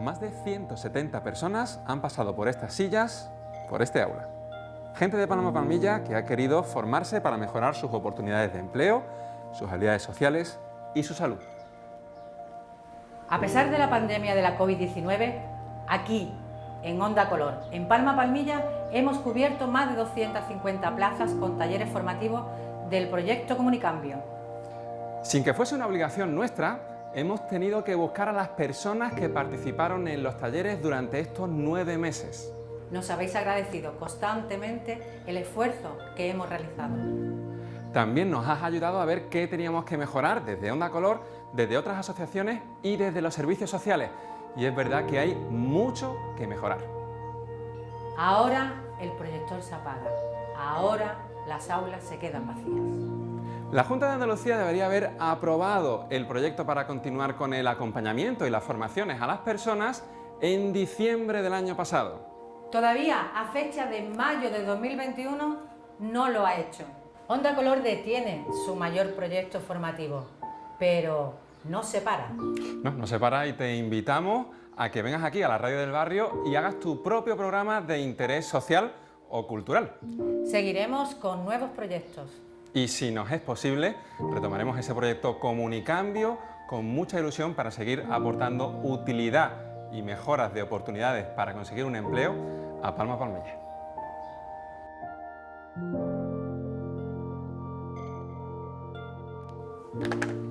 Más de 170 personas han pasado por estas sillas, por este aula. Gente de Palma Palmilla que ha querido formarse para mejorar sus oportunidades de empleo, sus habilidades sociales y su salud. A pesar de la pandemia de la COVID-19, aquí, en Onda Color, en Palma Palmilla, hemos cubierto más de 250 plazas con talleres formativos del proyecto Comunicambio. Sin que fuese una obligación nuestra, hemos tenido que buscar a las personas que participaron en los talleres durante estos nueve meses. Nos habéis agradecido constantemente el esfuerzo que hemos realizado. También nos has ayudado a ver qué teníamos que mejorar desde Onda Color, desde otras asociaciones y desde los servicios sociales. Y es verdad que hay mucho que mejorar. Ahora el proyector se apaga. Ahora las aulas se quedan vacías. La Junta de Andalucía debería haber aprobado el proyecto para continuar con el acompañamiento y las formaciones a las personas en diciembre del año pasado. Todavía a fecha de mayo de 2021 no lo ha hecho. Onda Color detiene su mayor proyecto formativo, pero no se para. No, no se para y te invitamos a que vengas aquí a la radio del barrio y hagas tu propio programa de interés social o cultural. Seguiremos con nuevos proyectos. Y si nos es posible, retomaremos ese proyecto Comunicambio con mucha ilusión para seguir aportando utilidad y mejoras de oportunidades para conseguir un empleo a Palma you.